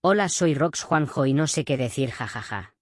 Hola soy Rox Juanjo y no sé qué decir jajaja.